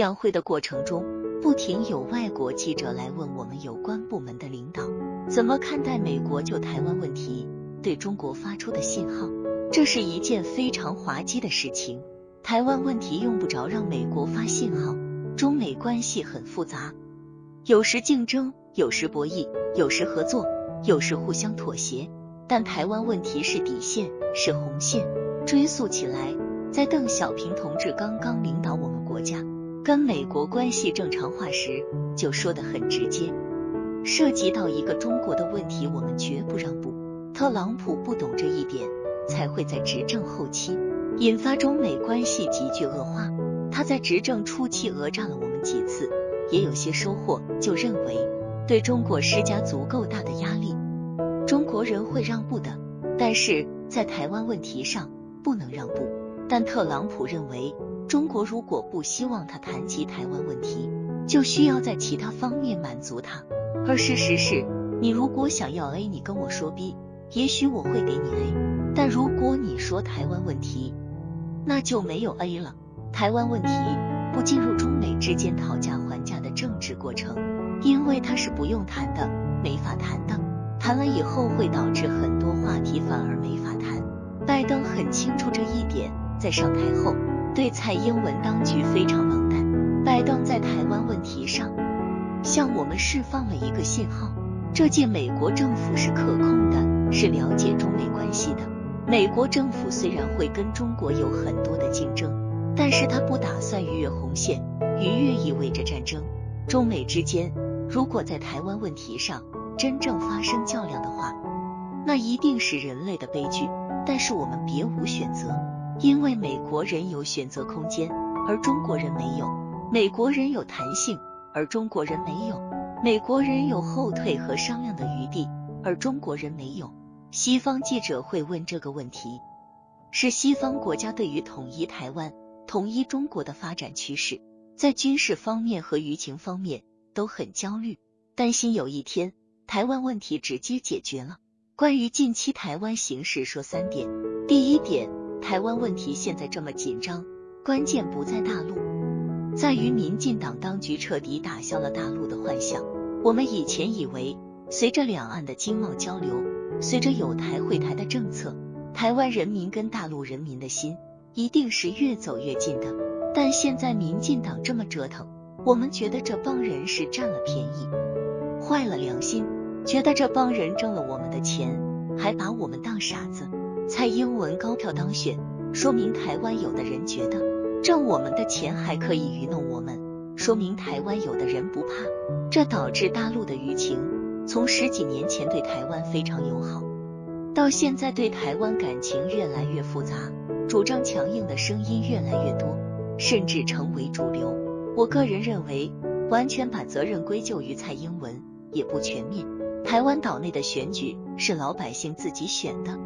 两会的过程中，不停有外国记者来问我们有关部门的领导怎么看待美国就台湾问题对中国发出的信号。这是一件非常滑稽的事情。台湾问题用不着让美国发信号。中美关系很复杂，有时竞争，有时博弈，有时合作，有时互相妥协。但台湾问题是底线，是红线。追溯起来，在邓小平同志刚刚领导我们国家跟美国关系正常化时，就说得很直接：涉及到一个中国的问题，我们绝不让步。特朗普不懂这一点，才会在执政后期引发中美关系急剧恶化。他在执政初期讹诈了我们几次，也有些收获，就认为对中国施加足够大的压力，中国人会让步的。但是在台湾问题上不能让步。但特朗普认为，中国如果不希望他谈及台湾问题，就需要在其他方面满足他。而事实是，你如果想要 A，你跟我说 B，也许我会给你 A。但如果你说台湾问题，那就没有 A 了。台湾问题不进入中美之间讨价还价的政治过程，因为它是不用谈的，没法谈的。谈了以后会导致很多话题反而没法谈。拜登很清楚这一点，在上台后对蔡英文当局非常冷淡。拜登在台湾问题上向我们释放了一个信号：这届美国政府是可控的，是了解中美关系的。美国政府虽然会跟中国有很多的竞争。但是他不打算逾越红线，逾越意味着战争。中美之间如果在台湾问题上真正发生较量的话，那一定是人类的悲剧。但是我们别无选择，因为美国人有选择空间，而中国人没有；美国人有弹性，而中国人没有；美国人有后退和商量的余地，而中国人没有。西方记者会问这个问题，是西方国家对于统一台湾。统一中国的发展趋势，在军事方面和舆情方面都很焦虑，担心有一天台湾问题直接解决了。关于近期台湾形势，说三点。第一点，台湾问题现在这么紧张，关键不在大陆，在于民进党当局彻底打消了大陆的幻想。我们以前以为，随着两岸的经贸交流，随着有台会台的政策，台湾人民跟大陆人民的心。一定是越走越近的，但现在民进党这么折腾，我们觉得这帮人是占了便宜，坏了良心，觉得这帮人挣了我们的钱，还把我们当傻子。蔡英文高票当选，说明台湾有的人觉得挣我们的钱还可以愚弄我们，说明台湾有的人不怕，这导致大陆的舆情从十几年前对台湾非常友好，到现在对台湾感情越来越复杂。主张强硬的声音越来越多，甚至成为主流。我个人认为，完全把责任归咎于蔡英文也不全面。台湾岛内的选举是老百姓自己选的，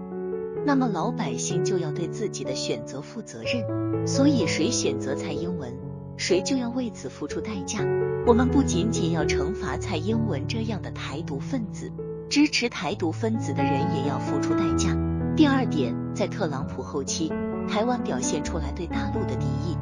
那么老百姓就要对自己的选择负责任。所以，谁选择蔡英文，谁就要为此付出代价。我们不仅仅要惩罚蔡英文这样的台独分子，支持台独分子的人也要付出代价。第二点，在特朗普后期。台湾表现出来对大陆的敌意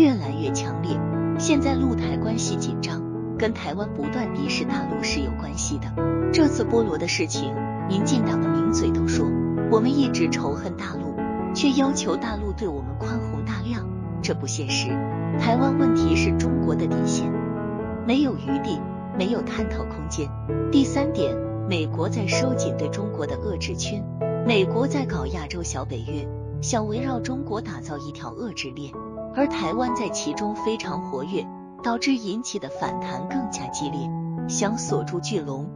越来越强烈，现在陆台关系紧张，跟台湾不断敌视大陆是有关系的。这次菠萝的事情，民进党的名嘴都说我们一直仇恨大陆，却要求大陆对我们宽宏大量，这不现实。台湾问题是中国的底线，没有余地，没有探讨空间。第三点，美国在收紧对中国的遏制圈，美国在搞亚洲小北约。想围绕中国打造一条遏制链，而台湾在其中非常活跃，导致引起的反弹更加激烈。想锁住巨龙，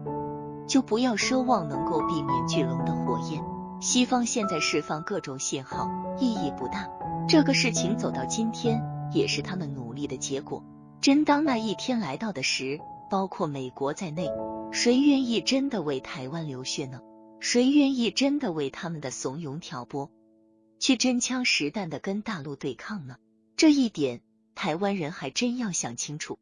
就不要奢望能够避免巨龙的火焰。西方现在释放各种信号，意义不大。这个事情走到今天，也是他们努力的结果。真当那一天来到的时，包括美国在内，谁愿意真的为台湾流血呢？谁愿意真的为他们的怂恿挑拨？去真枪实弹的跟大陆对抗呢？这一点台湾人还真要想清楚。